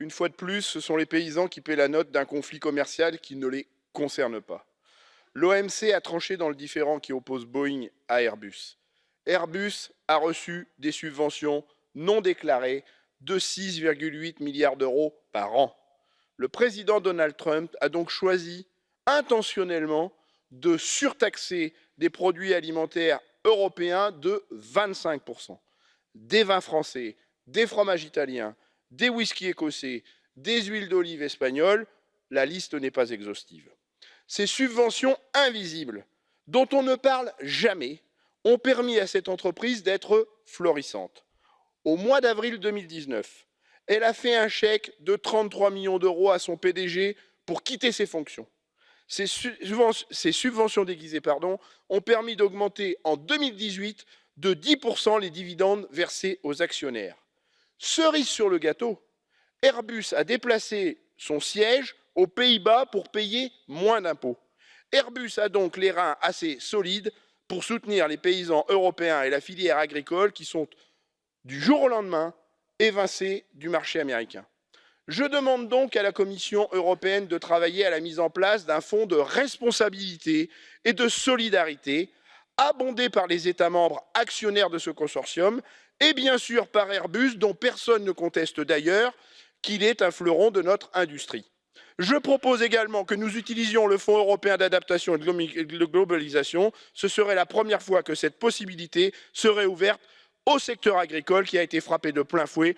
Une fois de plus, ce sont les paysans qui paient la note d'un conflit commercial qui ne les concerne pas. L'OMC a tranché dans le différend qui oppose Boeing à Airbus. Airbus a reçu des subventions non déclarées de 6,8 milliards d'euros par an. Le président Donald Trump a donc choisi intentionnellement de surtaxer des produits alimentaires européens de 25%. Des vins français, des fromages italiens, des whiskies écossais, des huiles d'olive espagnoles, la liste n'est pas exhaustive. Ces subventions invisibles, dont on ne parle jamais, ont permis à cette entreprise d'être florissante. Au mois d'avril 2019, elle a fait un chèque de 33 millions d'euros à son PDG pour quitter ses fonctions. Ces, subventions déguisées ont permis d'augmenter en 2018 de 10% les dividendes versés aux actionnaires. Cerise sur le gâteau, Airbus a déplacé son siège aux Pays-Bas pour payer moins d'impôts. Airbus a donc les reins assez solides pour soutenir les paysans européens et la filière agricole qui sont du jour au lendemain évincés du marché américain. Je demande donc à la Commission européenne de travailler à la mise en place d'un fonds de responsabilité et de solidarité abondé par les États membres actionnaires de ce consortium et bien sûr par Airbus, dont personne ne conteste d'ailleurs qu'il est un fleuron de notre industrie. Je propose également que nous utilisions le Fonds européen d'adaptation et de globalisation. Ce serait la première fois que cette possibilité serait ouverte au secteur agricole qui a été frappé de plein fouet